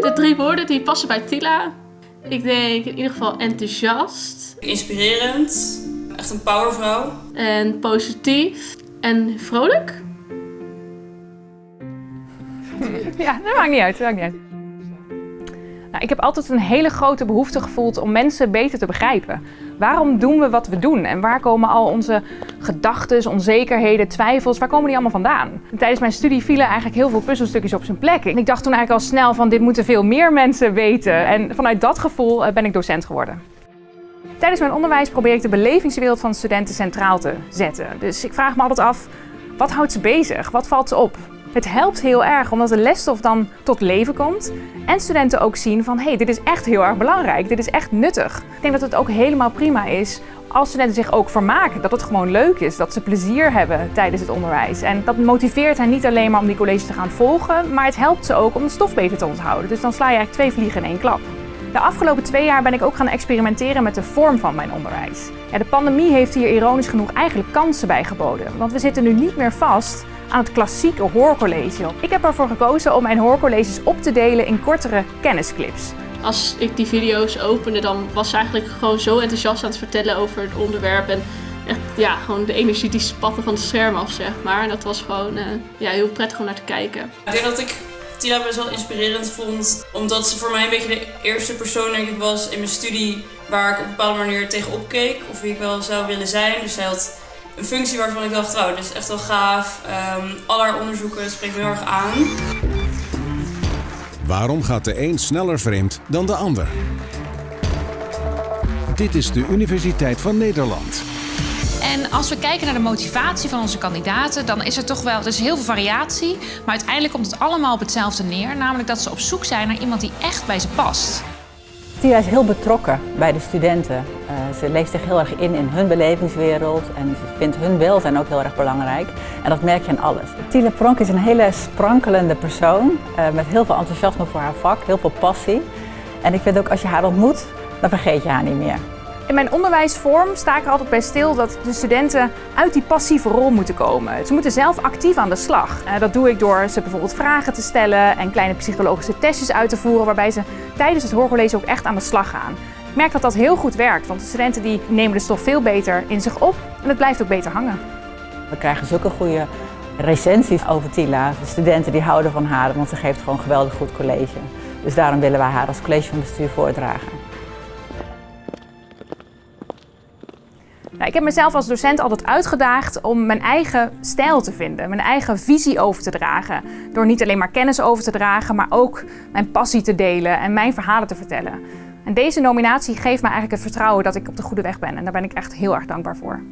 De drie woorden die passen bij Tila. Ik denk in ieder geval enthousiast. Inspirerend. Echt een powervrouw. En positief. En vrolijk. Ja, dat maakt niet uit. Dat maakt niet uit. Nou, ik heb altijd een hele grote behoefte gevoeld om mensen beter te begrijpen. Waarom doen we wat we doen? En waar komen al onze gedachten, onzekerheden, twijfels, waar komen die allemaal vandaan? En tijdens mijn studie vielen eigenlijk heel veel puzzelstukjes op zijn plek. En ik dacht toen eigenlijk al snel van dit moeten veel meer mensen weten. En vanuit dat gevoel eh, ben ik docent geworden. Tijdens mijn onderwijs probeer ik de belevingswereld van studenten centraal te zetten. Dus ik vraag me altijd af, wat houdt ze bezig? Wat valt ze op? Het helpt heel erg omdat de lesstof dan tot leven komt en studenten ook zien van hé, hey, dit is echt heel erg belangrijk, dit is echt nuttig. Ik denk dat het ook helemaal prima is als studenten zich ook vermaken, dat het gewoon leuk is, dat ze plezier hebben tijdens het onderwijs. En dat motiveert hen niet alleen maar om die colleges te gaan volgen, maar het helpt ze ook om de stof beter te onthouden. Dus dan sla je eigenlijk twee vliegen in één klap. De afgelopen twee jaar ben ik ook gaan experimenteren met de vorm van mijn onderwijs. De pandemie heeft hier ironisch genoeg eigenlijk kansen bij geboden. Want we zitten nu niet meer vast aan het klassieke hoorcollege. Ik heb ervoor gekozen om mijn hoorcolleges op te delen in kortere kennisclips. Als ik die video's opende, dan was ze eigenlijk gewoon zo enthousiast aan het vertellen over het onderwerp. En echt, ja, gewoon de energie die spatte van het scherm af, zeg maar. En dat was gewoon uh, ja, heel prettig om naar te kijken. Ik denk dat ik Tila best wel inspirerend vond. Omdat ze voor mij een beetje de eerste persoon denk ik was in mijn studie waar ik op een bepaalde manier tegenop keek. Of wie ik wel zou willen zijn. Dus zij had een functie waarvan ik dacht, wauw, dit is echt wel gaaf. Um, al haar onderzoeken spreekt me heel erg aan. Waarom gaat de een sneller vreemd dan de ander? Dit is de Universiteit van Nederland. En als we kijken naar de motivatie van onze kandidaten, dan is er toch wel, er is heel veel variatie, maar uiteindelijk komt het allemaal op hetzelfde neer, namelijk dat ze op zoek zijn naar iemand die echt bij ze past. Tia is heel betrokken bij de studenten. Uh, ze leeft zich heel erg in in hun belevingswereld en ze vindt hun welzijn ook heel erg belangrijk. En dat merk je aan alles. Tila Pronk is een hele sprankelende persoon uh, met heel veel enthousiasme voor haar vak, heel veel passie. En ik vind ook als je haar ontmoet, dan vergeet je haar niet meer. In mijn onderwijsvorm sta ik er altijd bij stil dat de studenten uit die passieve rol moeten komen. Ze moeten zelf actief aan de slag. Eh, dat doe ik door ze bijvoorbeeld vragen te stellen en kleine psychologische testjes uit te voeren waarbij ze tijdens het hoorcollege ook echt aan de slag gaan. Ik merk dat dat heel goed werkt, want de studenten die nemen de stof veel beter in zich op en het blijft ook beter hangen. We krijgen zulke goede recensies over Tila. De studenten die houden van haar, want ze geeft gewoon geweldig goed college. Dus daarom willen wij haar als college van bestuur voordragen. Nou, ik heb mezelf als docent altijd uitgedaagd om mijn eigen stijl te vinden, mijn eigen visie over te dragen. Door niet alleen maar kennis over te dragen, maar ook mijn passie te delen en mijn verhalen te vertellen. En deze nominatie geeft me eigenlijk het vertrouwen dat ik op de goede weg ben en daar ben ik echt heel erg dankbaar voor.